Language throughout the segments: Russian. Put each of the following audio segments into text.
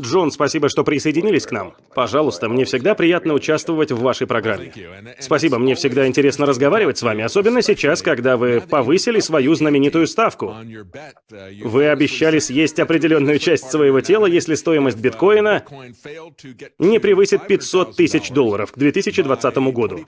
Джон, спасибо, что присоединились к нам. Пожалуйста, мне всегда приятно участвовать в вашей программе. Спасибо, мне всегда интересно разговаривать с вами, особенно сейчас, когда вы повысили свою знаменитую ставку. Вы обещали съесть определенную часть своего тела, если стоимость биткоина не превысит 500 тысяч долларов к 2020 году.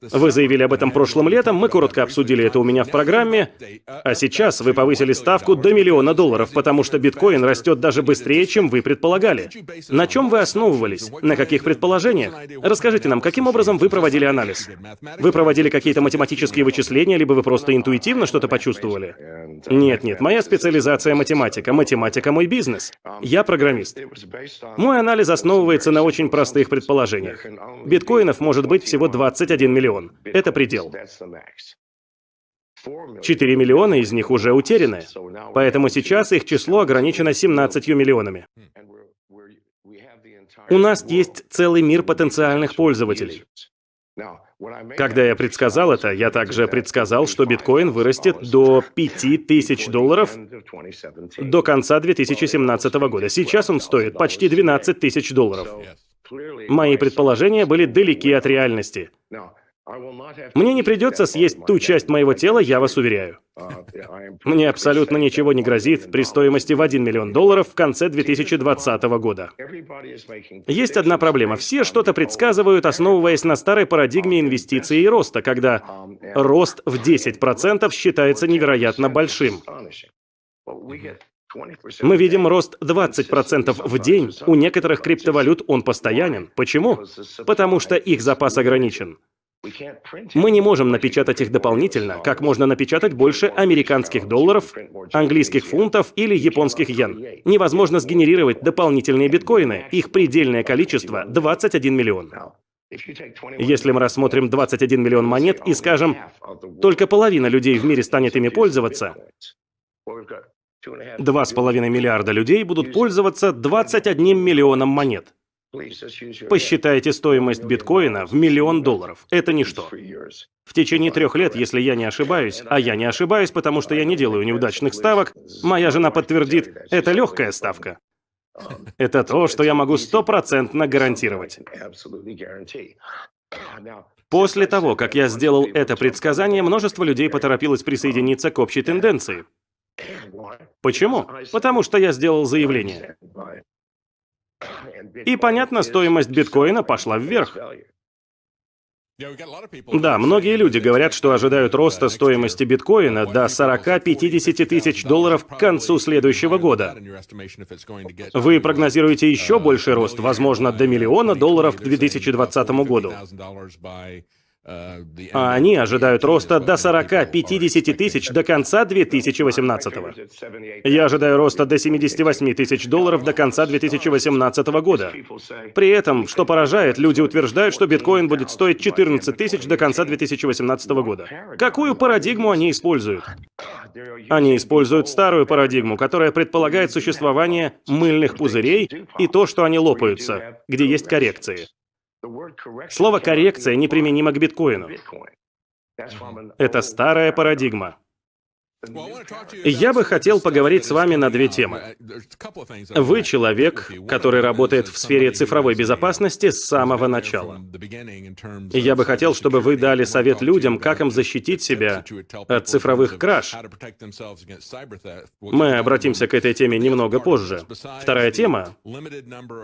Вы заявили об этом прошлым летом, мы коротко обсудили это у меня в программе, а сейчас вы повысили ставку до миллиона долларов, потому что биткоин растет даже быстрее, чем вы предполагали. На чем вы основывались? На каких предположениях? Расскажите нам, каким образом вы проводили анализ? Вы проводили какие-то математические вычисления, либо вы просто интуитивно что-то почувствовали? Нет, нет, моя специализация математика. Математика мой бизнес. Я программист. Мой анализ основывается на очень простых предположениях. Биткоинов может быть всего 21 миллион. Это предел. 4 миллиона из них уже утеряны, поэтому сейчас их число ограничено 17 миллионами. У нас есть целый мир потенциальных пользователей. Когда я предсказал это, я также предсказал, что биткоин вырастет до 5000 долларов до конца 2017 года. Сейчас он стоит почти 12 тысяч долларов. Мои предположения были далеки от реальности. Мне не придется съесть ту часть моего тела, я вас уверяю. Мне абсолютно ничего не грозит при стоимости в 1 миллион долларов в конце 2020 года. Есть одна проблема. Все что-то предсказывают, основываясь на старой парадигме инвестиций и роста, когда рост в 10% считается невероятно большим. Мы видим рост 20% в день. У некоторых криптовалют он постоянен. Почему? Потому что их запас ограничен. Мы не можем напечатать их дополнительно, как можно напечатать больше американских долларов, английских фунтов или японских йен. Невозможно сгенерировать дополнительные биткоины, их предельное количество — 21 миллион. Если мы рассмотрим 21 миллион монет и скажем, только половина людей в мире станет ими пользоваться, 2,5 миллиарда людей будут пользоваться 21 миллионом монет. Посчитайте стоимость биткоина в миллион долларов. Это ничто. В течение трех лет, если я не ошибаюсь, а я не ошибаюсь, потому что я не делаю неудачных ставок, моя жена подтвердит, это легкая ставка. Это то, что я могу стопроцентно гарантировать. После того, как я сделал это предсказание, множество людей поторопилось присоединиться к общей тенденции. Почему? Потому что я сделал заявление. И, понятно, стоимость биткоина пошла вверх. Да, многие люди говорят, что ожидают роста стоимости биткоина до 40-50 тысяч долларов к концу следующего года. Вы прогнозируете еще больший рост, возможно, до миллиона долларов к 2020 году. А они ожидают роста до 40-50 тысяч до конца 2018 -го. Я ожидаю роста до 78 тысяч долларов до конца 2018 года. При этом, что поражает, люди утверждают, что биткоин будет стоить 14 тысяч до конца 2018 года. Какую парадигму они используют? Они используют старую парадигму, которая предполагает существование мыльных пузырей и то, что они лопаются, где есть коррекции. Слово «коррекция» неприменимо к биткоину. Это старая парадигма. Я бы хотел поговорить с вами на две темы. Вы человек, который работает в сфере цифровой безопасности с самого начала. Я бы хотел, чтобы вы дали совет людям, как им защитить себя от цифровых краж. Мы обратимся к этой теме немного позже. Вторая тема.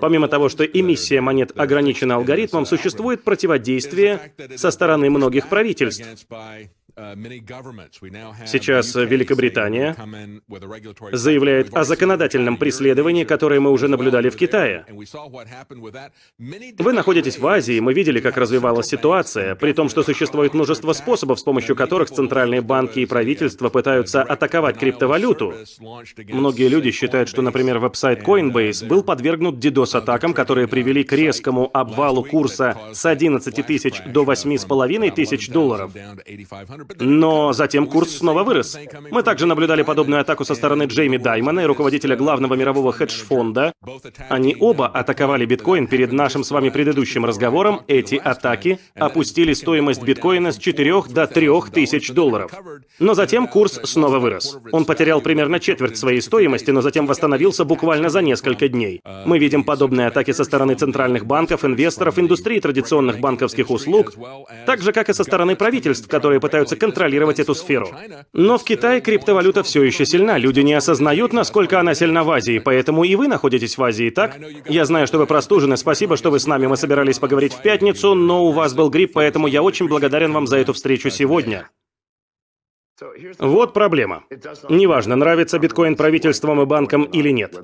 Помимо того, что эмиссия монет ограничена алгоритмом, существует противодействие со стороны многих правительств. Сейчас Великобритания заявляет о законодательном преследовании, которое мы уже наблюдали в Китае. Вы находитесь в Азии, мы видели, как развивалась ситуация, при том, что существует множество способов, с помощью которых центральные банки и правительства пытаются атаковать криптовалюту. Многие люди считают, что, например, веб-сайт Coinbase был подвергнут DDoS-атакам, которые привели к резкому обвалу курса с 11 тысяч до 8,5 тысяч долларов. Но затем курс снова вырос. Мы также наблюдали подобную атаку со стороны Джейми Даймона и руководителя главного мирового хедж-фонда. Они оба атаковали биткоин перед нашим с вами предыдущим разговором. Эти атаки опустили стоимость биткоина с 4 до 3 тысяч долларов. Но затем курс снова вырос. Он потерял примерно четверть своей стоимости, но затем восстановился буквально за несколько дней. Мы видим подобные атаки со стороны центральных банков, инвесторов, индустрии традиционных банковских услуг, так же, как и со стороны правительств, которые пытаются контролировать эту сферу. Но в Китае криптовалюта все еще сильна. Люди не осознают, насколько она сильна в Азии, поэтому и вы находитесь в Азии, так? Я знаю, что вы простужены, спасибо, что вы с нами. Мы собирались поговорить в пятницу, но у вас был грипп, поэтому я очень благодарен вам за эту встречу сегодня. Вот проблема. Неважно, нравится биткоин правительством и банкам или нет.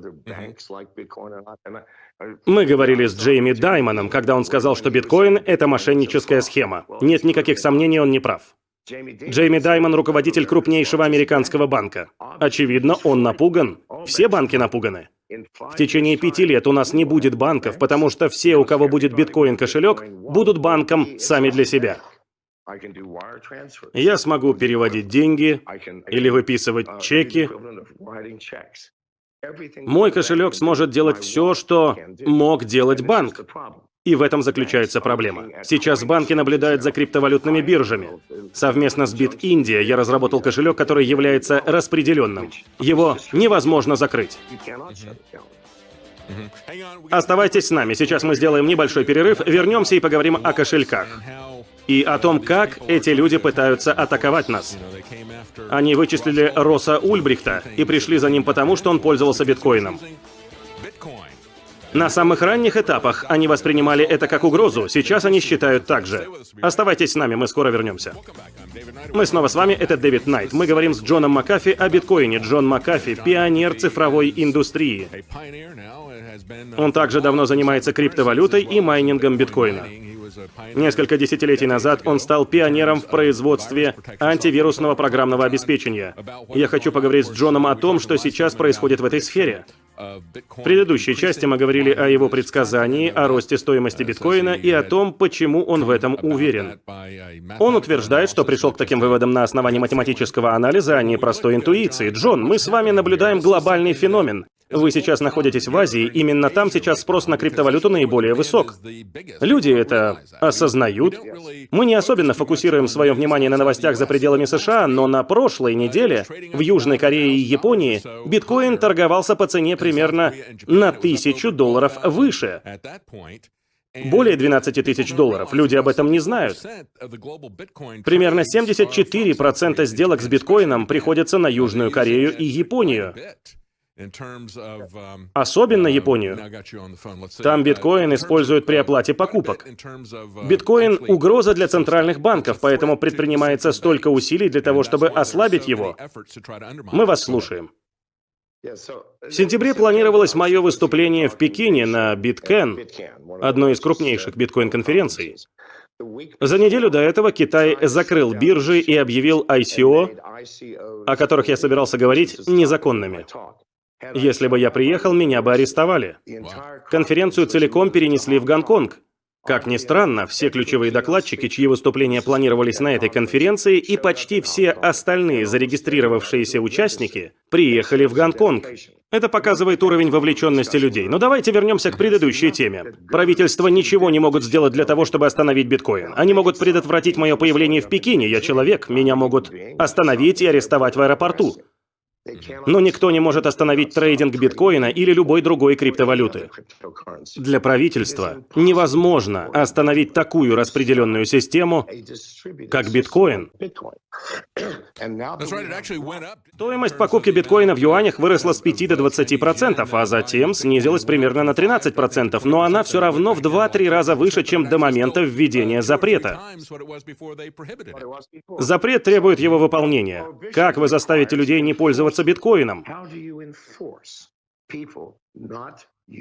Мы говорили с Джейми Даймоном, когда он сказал, что биткоин — это мошенническая схема. Нет никаких сомнений, он не прав. Джейми Даймон — руководитель крупнейшего американского банка. Очевидно, он напуган. Все банки напуганы. В течение пяти лет у нас не будет банков, потому что все, у кого будет биткоин-кошелек, будут банком сами для себя. Я смогу переводить деньги или выписывать чеки. Мой кошелек сможет делать все, что мог делать банк. И в этом заключается проблема. Сейчас банки наблюдают за криптовалютными биржами. Совместно с BitIndia я разработал кошелек, который является распределенным. Его невозможно закрыть. Оставайтесь с нами, сейчас мы сделаем небольшой перерыв, вернемся и поговорим о кошельках и о том, как эти люди пытаются атаковать нас. Они вычислили Росса Ульбрихта и пришли за ним потому, что он пользовался биткоином. На самых ранних этапах они воспринимали это как угрозу, сейчас они считают так же. Оставайтесь с нами, мы скоро вернемся. Мы снова с вами, это Дэвид Найт. Мы говорим с Джоном Макафи о биткоине. Джон Макафи – пионер цифровой индустрии. Он также давно занимается криптовалютой и майнингом биткоина. Несколько десятилетий назад он стал пионером в производстве антивирусного программного обеспечения. Я хочу поговорить с Джоном о том, что сейчас происходит в этой сфере. В предыдущей части мы говорили о его предсказании, о росте стоимости биткоина и о том, почему он в этом уверен. Он утверждает, что пришел к таким выводам на основании математического анализа, а не простой интуиции. Джон, мы с вами наблюдаем глобальный феномен. Вы сейчас находитесь в Азии, именно там сейчас спрос на криптовалюту наиболее высок. Люди это осознают. Мы не особенно фокусируем свое внимание на новостях за пределами США, но на прошлой неделе в Южной Корее и Японии биткоин торговался по цене примерно на тысячу долларов выше. Более 12 тысяч долларов. Люди об этом не знают. Примерно 74% сделок с биткоином приходятся на Южную Корею и Японию. Um, Особенно Японию. Там биткоин используют при оплате покупок. Uh, биткоин — угроза для центральных банков, поэтому предпринимается столько усилий для того, чтобы ослабить его. Мы вас слушаем. В сентябре планировалось мое выступление в Пекине на Bitcan, одной из крупнейших биткоин-конференций. За неделю до этого Китай закрыл биржи и объявил ICO, о которых я собирался говорить, незаконными. Если бы я приехал, меня бы арестовали. Конференцию целиком перенесли в Гонконг. Как ни странно, все ключевые докладчики, чьи выступления планировались на этой конференции, и почти все остальные зарегистрировавшиеся участники приехали в Гонконг. Это показывает уровень вовлеченности людей. Но давайте вернемся к предыдущей теме. Правительства ничего не могут сделать для того, чтобы остановить биткоин. Они могут предотвратить мое появление в Пекине, я человек, меня могут остановить и арестовать в аэропорту. Но никто не может остановить трейдинг биткоина или любой другой криптовалюты. Для правительства невозможно остановить такую распределенную систему, как биткоин. Стоимость покупки биткоина в юанях выросла с 5 до 20%, а затем снизилась примерно на 13%, но она все равно в 2-3 раза выше, чем до момента введения запрета. Запрет требует его выполнения. Как вы заставите людей не пользоваться биткоином?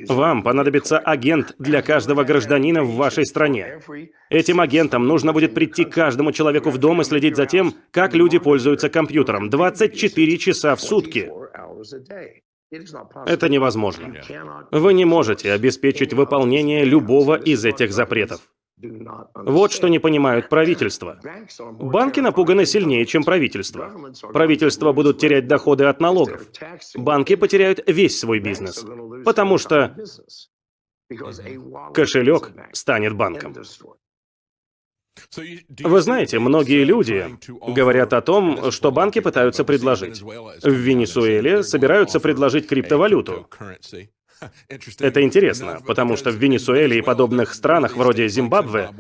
Вам понадобится агент для каждого гражданина в вашей стране. Этим агентам нужно будет прийти к каждому человеку в дом и следить за тем, как люди пользуются компьютером 24 часа в сутки. Это невозможно. Вы не можете обеспечить выполнение любого из этих запретов. Вот что не понимают правительства. Банки напуганы сильнее, чем правительство. Правительства будут терять доходы от налогов. Банки потеряют весь свой бизнес, потому что кошелек станет банком. Вы знаете, многие люди говорят о том, что банки пытаются предложить. В Венесуэле собираются предложить криптовалюту. Это интересно, потому что в Венесуэле и подобных странах вроде Зимбабве,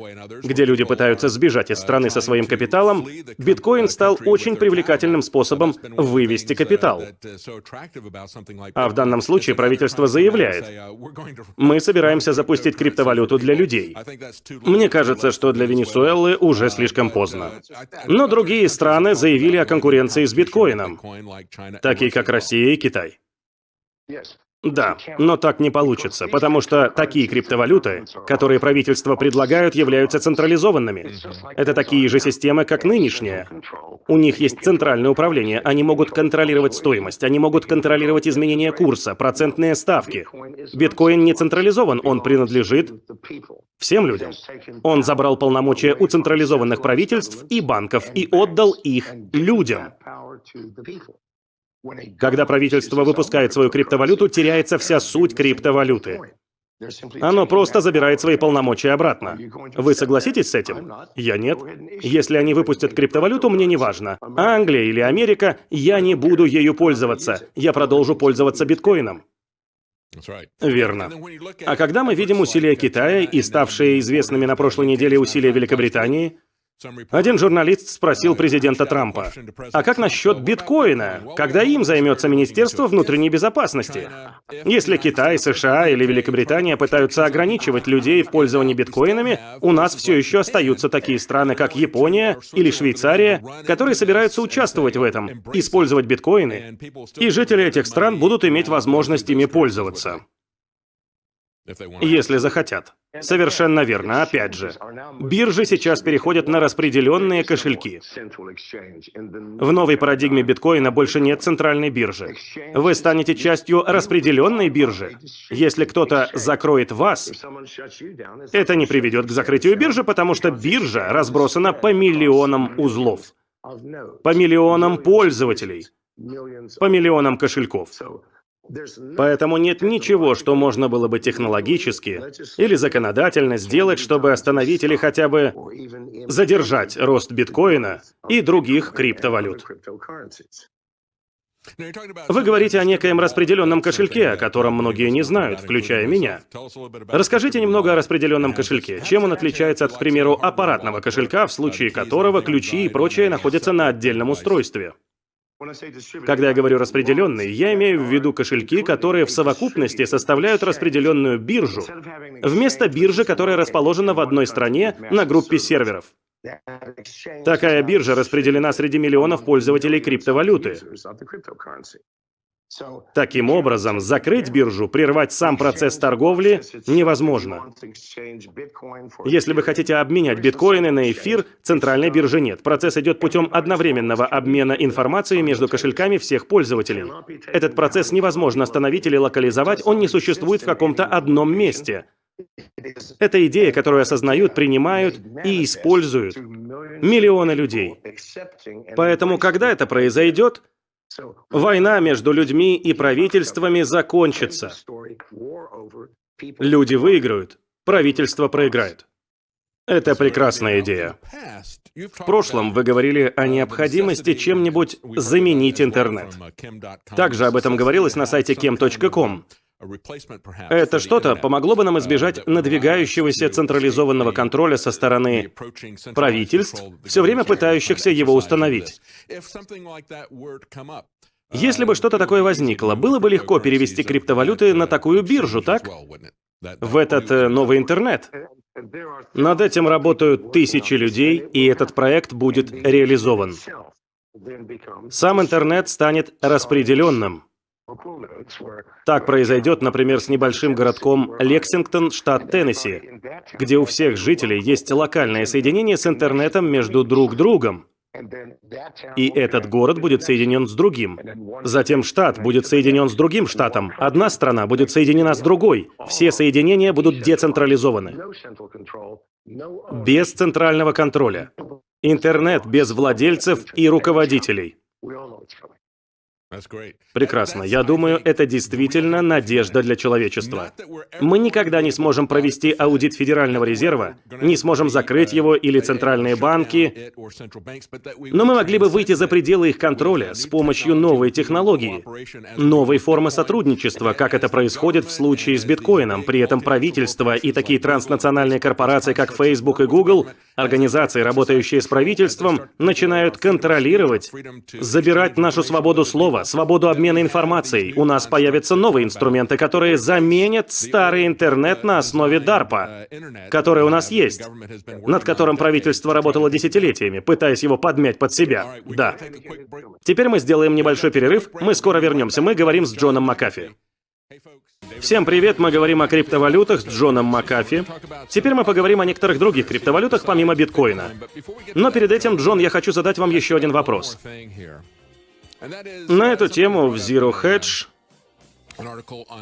где люди пытаются сбежать из страны со своим капиталом, биткоин стал очень привлекательным способом вывести капитал. А в данном случае правительство заявляет, мы собираемся запустить криптовалюту для людей. Мне кажется, что для Венесуэлы уже слишком поздно. Но другие страны заявили о конкуренции с биткоином, такие как Россия и Китай. Да, но так не получится, потому что такие криптовалюты, которые правительства предлагают, являются централизованными. Это такие же системы, как нынешняя. У них есть центральное управление, они могут контролировать стоимость, они могут контролировать изменения курса, процентные ставки. Биткоин не централизован, он принадлежит всем людям. Он забрал полномочия у централизованных правительств и банков и отдал их людям. Когда правительство выпускает свою криптовалюту, теряется вся суть криптовалюты. Оно просто забирает свои полномочия обратно. Вы согласитесь с этим? Я нет. Если они выпустят криптовалюту, мне не важно. Англия или Америка, я не буду ею пользоваться. Я продолжу пользоваться биткоином. Верно. А когда мы видим усилия Китая и ставшие известными на прошлой неделе усилия Великобритании, один журналист спросил президента Трампа, а как насчет биткоина, когда им займется Министерство внутренней безопасности? Если Китай, США или Великобритания пытаются ограничивать людей в пользовании биткоинами, у нас все еще остаются такие страны, как Япония или Швейцария, которые собираются участвовать в этом, использовать биткоины, и жители этих стран будут иметь возможность ими пользоваться. Если захотят. Совершенно верно, опять же. Биржи сейчас переходят на распределенные кошельки. В новой парадигме биткоина больше нет центральной биржи. Вы станете частью распределенной биржи. Если кто-то закроет вас, это не приведет к закрытию биржи, потому что биржа разбросана по миллионам узлов, по миллионам пользователей, по миллионам кошельков. Поэтому нет ничего, что можно было бы технологически или законодательно сделать, чтобы остановить или хотя бы задержать рост биткоина и других криптовалют. Вы говорите о некоем распределенном кошельке, о котором многие не знают, включая меня. Расскажите немного о распределенном кошельке. Чем он отличается от, к примеру, аппаратного кошелька, в случае которого ключи и прочее находятся на отдельном устройстве? Когда я говорю распределенный, я имею в виду кошельки, которые в совокупности составляют распределенную биржу, вместо биржи, которая расположена в одной стране на группе серверов. Такая биржа распределена среди миллионов пользователей криптовалюты. Таким образом, закрыть биржу, прервать сам процесс торговли невозможно. Если вы хотите обменять биткоины на эфир, центральной биржи нет. Процесс идет путем одновременного обмена информацией между кошельками всех пользователей. Этот процесс невозможно остановить или локализовать, он не существует в каком-то одном месте. Это идея, которую осознают, принимают и используют миллионы людей. Поэтому, когда это произойдет, Война между людьми и правительствами закончится. Люди выиграют, правительство проиграет. Это прекрасная идея. В прошлом вы говорили о необходимости чем-нибудь заменить интернет. Также об этом говорилось на сайте kem.com. Это что-то помогло бы нам избежать надвигающегося централизованного контроля со стороны правительств, все время пытающихся его установить. Если бы что-то такое возникло, было бы легко перевести криптовалюты на такую биржу, так? В этот э, новый интернет. Над этим работают тысячи людей, и этот проект будет реализован. Сам интернет станет распределенным. Так произойдет, например, с небольшим городком Лексингтон, штат Теннесси, где у всех жителей есть локальное соединение с интернетом между друг другом. И этот город будет соединен с другим. Затем штат будет соединен с другим штатом. Одна страна будет соединена с другой. Все соединения будут децентрализованы. Без центрального контроля. Интернет без владельцев и руководителей. Прекрасно. Я думаю, это действительно надежда для человечества. Мы никогда не сможем провести аудит Федерального резерва, не сможем закрыть его или центральные банки, но мы могли бы выйти за пределы их контроля с помощью новой технологии, новой формы сотрудничества, как это происходит в случае с биткоином. При этом правительство и такие транснациональные корпорации, как Facebook и Google, организации, работающие с правительством, начинают контролировать, забирать нашу свободу слова, права, свободу обмена информацией. У нас появятся новые инструменты, которые заменят старый интернет на основе DARPA, который у нас есть, над которым правительство работало десятилетиями, пытаясь его подмять под себя. Да. Теперь мы сделаем небольшой перерыв, мы скоро вернемся, мы говорим с Джоном Макафи. Всем привет, мы говорим о криптовалютах с Джоном Макафи. Теперь мы поговорим о некоторых других криптовалютах помимо биткоина. Но перед этим, Джон, я хочу задать вам еще один вопрос. На эту тему в Zero Hedge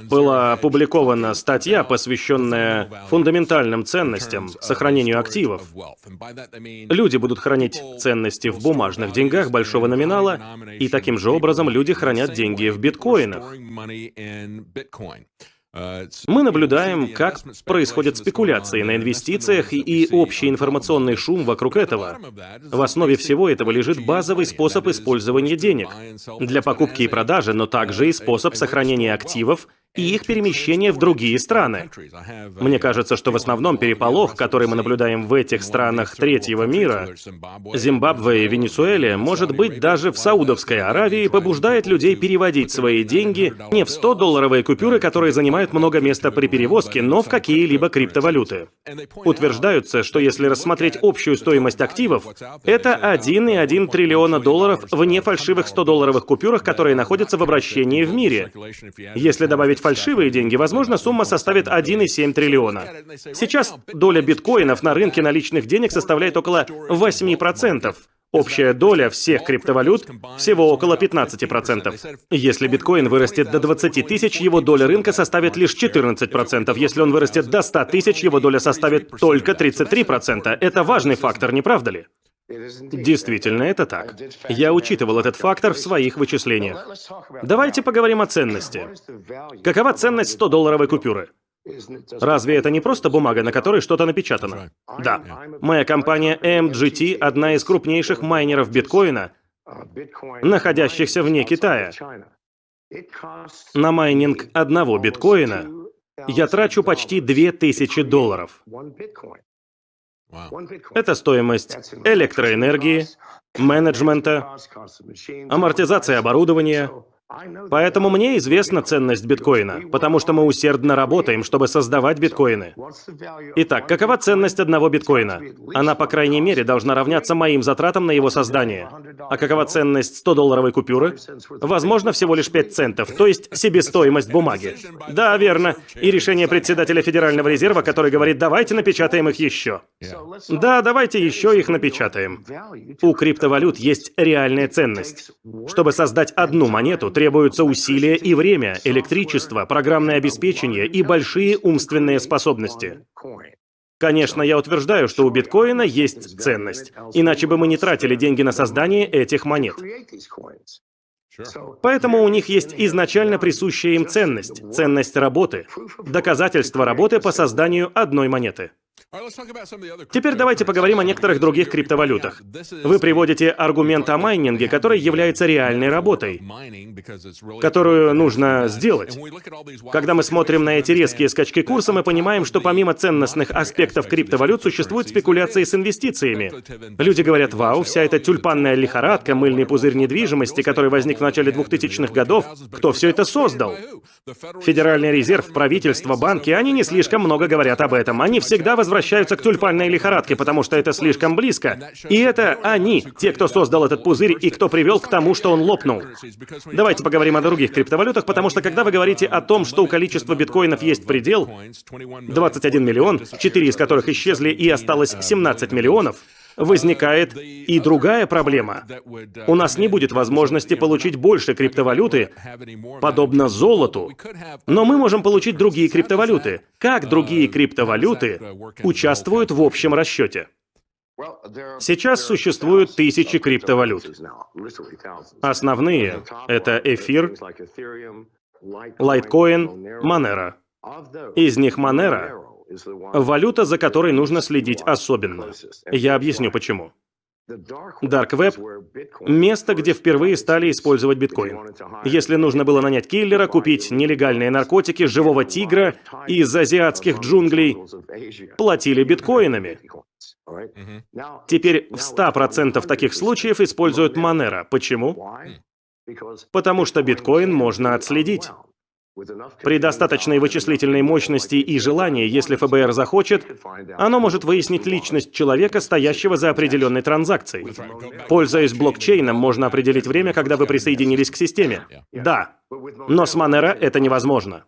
была опубликована статья, посвященная фундаментальным ценностям, сохранению активов. Люди будут хранить ценности в бумажных деньгах большого номинала, и таким же образом люди хранят деньги в биткоинах. Мы наблюдаем, как происходят спекуляции на инвестициях и общий информационный шум вокруг этого. В основе всего этого лежит базовый способ использования денег для покупки и продажи, но также и способ сохранения активов и их перемещение в другие страны. Мне кажется, что в основном переполох, который мы наблюдаем в этих странах третьего мира, Зимбабве и Венесуэле, может быть даже в Саудовской Аравии, побуждает людей переводить свои деньги не в 100-долларовые купюры, которые занимают много места при перевозке, но в какие-либо криптовалюты. Утверждаются, что если рассмотреть общую стоимость активов, это 1,1 триллиона долларов в нефальшивых 100-долларовых купюрах, которые находятся в обращении в мире. Если добавить фальшивые деньги, возможно, сумма составит 1,7 триллиона. Сейчас доля биткоинов на рынке наличных денег составляет около 8%. Общая доля всех криптовалют всего около 15%. Если биткоин вырастет до 20 тысяч, его доля рынка составит лишь 14%. Если он вырастет до 100 тысяч, его доля составит только 33%. Это важный фактор, не правда ли? Действительно, это так. Я учитывал этот фактор в своих вычислениях. Давайте поговорим о ценности. Какова ценность 100-долларовой купюры? Разве это не просто бумага, на которой что-то напечатано? Да. Моя компания MGT – одна из крупнейших майнеров биткоина, находящихся вне Китая. На майнинг одного биткоина я трачу почти 2000 долларов. Это стоимость электроэнергии, менеджмента, амортизация оборудования, Поэтому мне известна ценность биткоина, потому что мы усердно работаем, чтобы создавать биткоины. Итак, какова ценность одного биткоина? Она, по крайней мере, должна равняться моим затратам на его создание. А какова ценность 100-долларовой купюры? Возможно, всего лишь 5 центов, то есть себестоимость бумаги. Да, верно. И решение председателя Федерального резерва, который говорит, давайте напечатаем их еще. Да, давайте еще их напечатаем. У криптовалют есть реальная ценность. Чтобы создать одну монету, требуются усилия и время, электричество, программное обеспечение и большие умственные способности. Конечно, я утверждаю, что у биткоина есть ценность, иначе бы мы не тратили деньги на создание этих монет. Поэтому у них есть изначально присущая им ценность, ценность работы, доказательство работы по созданию одной монеты. Теперь давайте поговорим о некоторых других криптовалютах. Вы приводите аргумент о майнинге, который является реальной работой, которую нужно сделать. Когда мы смотрим на эти резкие скачки курса, мы понимаем, что помимо ценностных аспектов криптовалют существуют спекуляции с инвестициями. Люди говорят, вау, вся эта тюльпанная лихорадка, мыльный пузырь недвижимости, который возник в начале 2000-х годов, кто все это создал? Федеральный резерв, правительство, банки, они не слишком много говорят об этом. Они всегда возвращаются к тюльпанной лихорадке, потому что это слишком близко. И это они, те, кто создал этот пузырь и кто привел к тому, что он лопнул. Давайте поговорим о других криптовалютах, потому что когда вы говорите о том, что у количества биткоинов есть предел, 21 миллион, 4 из которых исчезли и осталось 17 миллионов, возникает и другая проблема. У нас не будет возможности получить больше криптовалюты, подобно золоту, но мы можем получить другие криптовалюты. Как другие криптовалюты участвуют в общем расчете? Сейчас существуют тысячи криптовалют. Основные — это эфир, лайткоин, Монера. Из них Монера — валюта, за которой нужно следить особенно. Я объясню почему. Dark Web — место, где впервые стали использовать биткоин. Если нужно было нанять киллера, купить нелегальные наркотики, живого тигра из азиатских джунглей, платили биткоинами. Теперь в 100% таких случаев используют Monero. Почему? Потому что биткоин можно отследить. При достаточной вычислительной мощности и желании, если ФБР захочет, оно может выяснить личность человека, стоящего за определенной транзакцией. Пользуясь блокчейном, можно определить время, когда вы присоединились к системе. Да, но с Monero это невозможно.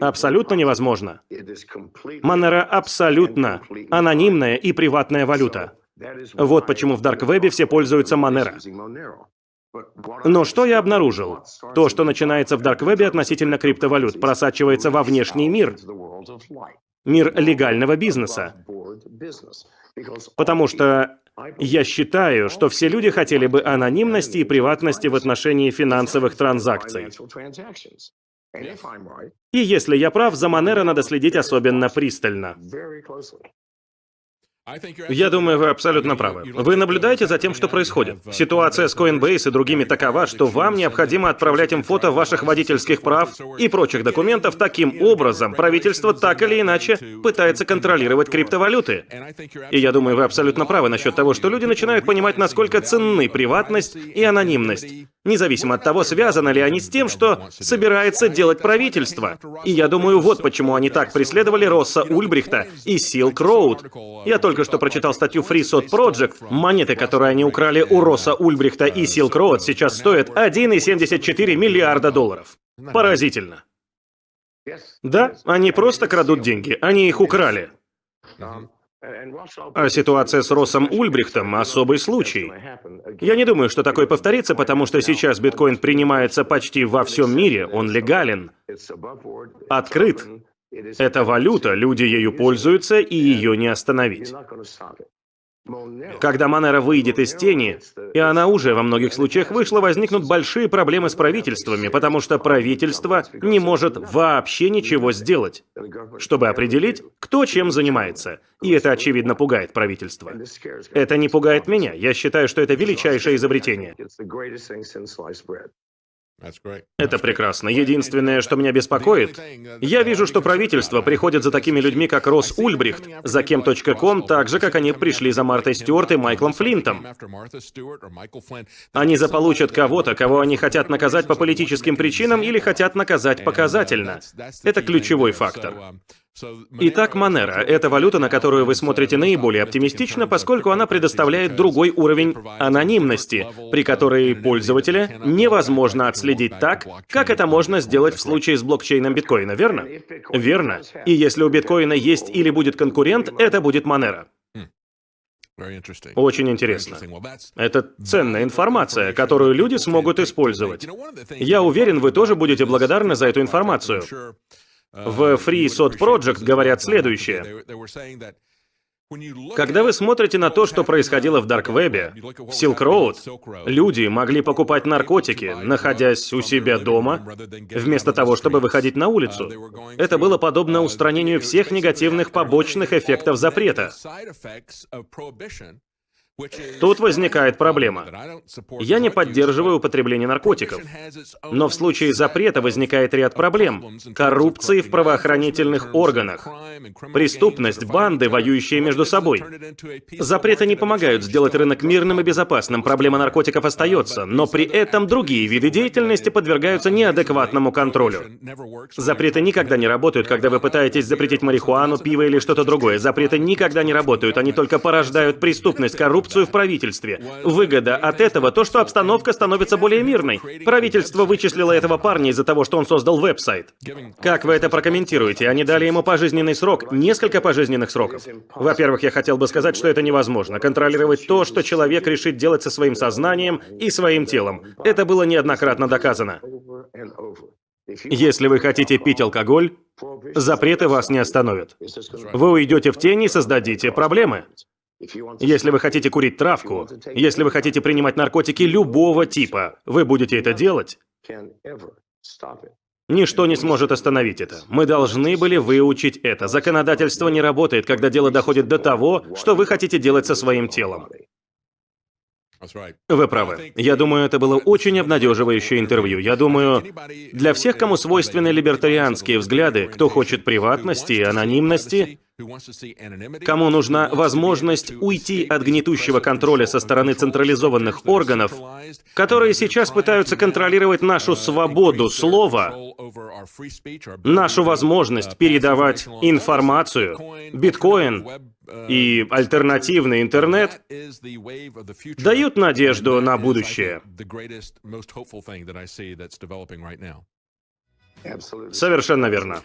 Абсолютно невозможно. Monero абсолютно анонимная и приватная валюта. Вот почему в Дарквебе все пользуются Monero. Но что я обнаружил? То, что начинается в Дарквебе относительно криптовалют, просачивается во внешний мир. Мир легального бизнеса. Потому что я считаю, что все люди хотели бы анонимности и приватности в отношении финансовых транзакций. И если я прав, за Монеро надо следить особенно пристально. Я думаю, вы абсолютно правы. Вы наблюдаете за тем, что происходит. Ситуация с Coinbase и другими такова, что вам необходимо отправлять им фото ваших водительских прав и прочих документов. Таким образом, правительство так или иначе пытается контролировать криптовалюты. И я думаю, вы абсолютно правы насчет того, что люди начинают понимать, насколько ценны приватность и анонимность независимо от того, связаны ли они с тем, что собирается делать правительство. И я думаю, вот почему они так преследовали Росса Ульбрихта и Silk Road. Я только что прочитал статью Free Sod Project. Монеты, которые они украли у Росса Ульбрихта и Silk Road, сейчас стоят 1,74 миллиарда долларов. Поразительно. Да, они просто крадут деньги, они их украли. А ситуация с Россом Ульбрихтом – особый случай. Я не думаю, что такое повторится, потому что сейчас биткоин принимается почти во всем мире, он легален, открыт. Это валюта, люди ею пользуются, и ее не остановить. Когда Монера выйдет из тени, и она уже во многих случаях вышла, возникнут большие проблемы с правительствами, потому что правительство не может вообще ничего сделать, чтобы определить, кто чем занимается. И это, очевидно, пугает правительство. Это не пугает меня. Я считаю, что это величайшее изобретение. Это прекрасно. Единственное, что меня беспокоит, я вижу, что правительство приходит за такими людьми, как Росс Ульбрихт, за кем.ком, так же, как они пришли за Мартой Стюарт и Майклом Флинтом. Они заполучат кого-то, кого они хотят наказать по политическим причинам или хотят наказать показательно. Это ключевой фактор. Итак, Monero — это валюта, на которую вы смотрите наиболее оптимистично, поскольку она предоставляет другой уровень анонимности, при которой пользователя невозможно отследить так, как это можно сделать в случае с блокчейном биткоина, верно? Верно. И если у биткоина есть или будет конкурент, это будет Monero. Очень интересно. Это ценная информация, которую люди смогут использовать. Я уверен, вы тоже будете благодарны за эту информацию. В Free Sod Project говорят следующее. Когда вы смотрите на то, что происходило в Дарквебе, в Silk Road, люди могли покупать наркотики, находясь у себя дома, вместо того, чтобы выходить на улицу. Это было подобно устранению всех негативных побочных эффектов запрета. Тут возникает проблема. Я не поддерживаю употребление наркотиков. Но в случае запрета возникает ряд проблем. Коррупции в правоохранительных органах. Преступность, банды, воюющие между собой. Запреты не помогают сделать рынок мирным и безопасным. Проблема наркотиков остается. Но при этом другие виды деятельности подвергаются неадекватному контролю. Запреты никогда не работают, когда вы пытаетесь запретить марихуану, пиво или что-то другое. Запреты никогда не работают. Они только порождают преступность, коррупцию коррупцию в правительстве. Выгода от этого то, что обстановка становится более мирной. Правительство вычислило этого парня из-за того, что он создал веб-сайт. Как вы это прокомментируете? Они дали ему пожизненный срок, несколько пожизненных сроков. Во-первых, я хотел бы сказать, что это невозможно. Контролировать то, что человек решит делать со своим сознанием и своим телом. Это было неоднократно доказано. Если вы хотите пить алкоголь, запреты вас не остановят. Вы уйдете в тень и создадите проблемы. Если вы хотите курить травку, если вы хотите принимать наркотики любого типа, вы будете это делать. Ничто не сможет остановить это. Мы должны были выучить это. Законодательство не работает, когда дело доходит до того, что вы хотите делать со своим телом. Вы правы. Я думаю, это было очень обнадеживающее интервью. Я думаю, для всех, кому свойственны либертарианские взгляды, кто хочет приватности и анонимности, кому нужна возможность уйти от гнетущего контроля со стороны централизованных органов, которые сейчас пытаются контролировать нашу свободу слова, нашу возможность передавать информацию, биткоин, и альтернативный интернет дают надежду на будущее. Совершенно верно.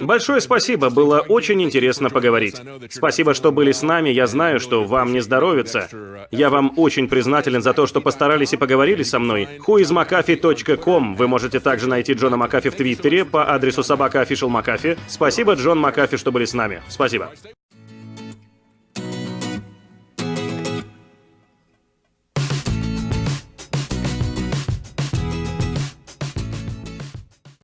Большое спасибо, было очень интересно поговорить. Спасибо, что были с нами, я знаю, что вам не здоровится. Я вам очень признателен за то, что постарались и поговорили со мной. whoismcafee.com Вы можете также найти Джона Макафи в Твиттере по адресу собака Спасибо, Джон Макафи, что были с нами. Спасибо.